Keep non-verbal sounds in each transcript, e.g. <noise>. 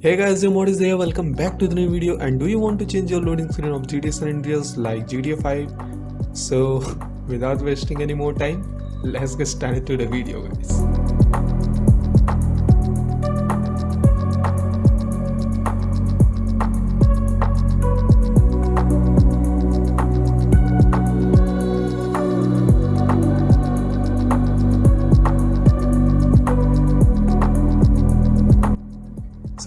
Hey guys, your mod is there. Welcome back to the new video. And do you want to change your loading screen of GTA San Andreas like GTA 5? So, <laughs> without wasting any more time, let's get started to the video, guys.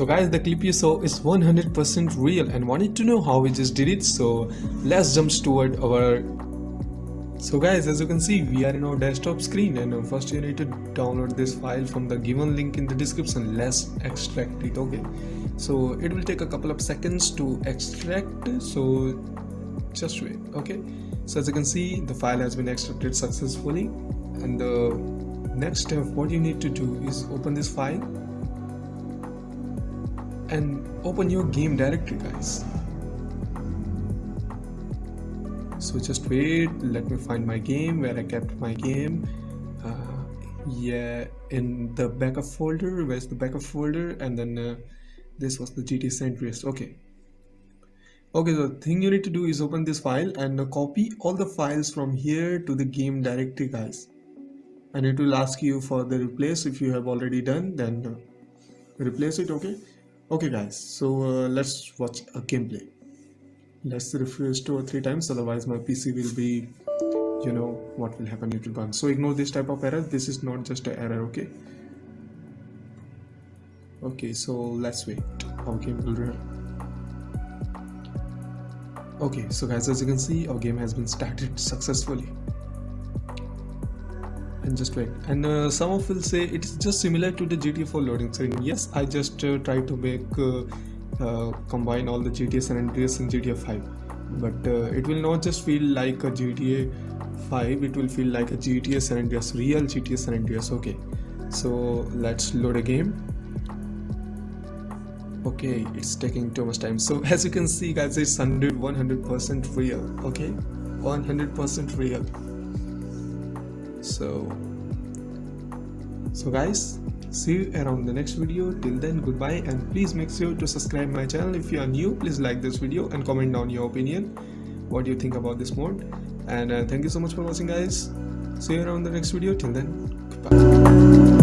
So guys, the clip you saw is 100% real and wanted to know how we just did it. So let's jump toward our. So guys, as you can see, we are in our desktop screen and uh, first you need to download this file from the given link in the description. Let's extract it, okay? So it will take a couple of seconds to extract. So just wait, okay? So as you can see, the file has been extracted successfully. And the next step, what you need to do is open this file and open your game directory guys. So just wait. Let me find my game where I kept my game. Uh, yeah in the backup folder. Where's the backup folder? And then uh, this was the GTA San Andreas okay. Okay the thing you need to do is open this file and uh, copy all the files from here to the game directory guys. And it will ask you for the replace. If you have already done then uh, replace it okay okay guys. So uh, let's watch a gameplay. Let's refresh two or three times otherwise my pc will be you know what will happen it will burn. So ignore this type of error. This is not just an error okay? Okay so let's wait. Our game will run okay so guys as you can see our game has been started successfully and just wait. And uh, some of will say it's just similar to the GTA 4 loading screen. Yes I just uh, try to make uh, uh combine all the GTA San Andreas and GTA 5 but uh, it will not just feel like a GTA 5 it will feel like a GTA San Andreas real GTA San Andreas. Okay. So let's load a game. Okay it's taking too much time. So as you can see guys it's 100 100% real. Okay? 100% real so so guys see you around the next video. Till then goodbye and please make sure to subscribe my channel if you are new. Please like this video and comment down your opinion. What do you think about this mod and uh, thank you so much for watching guys. See you around the next video. Till then goodbye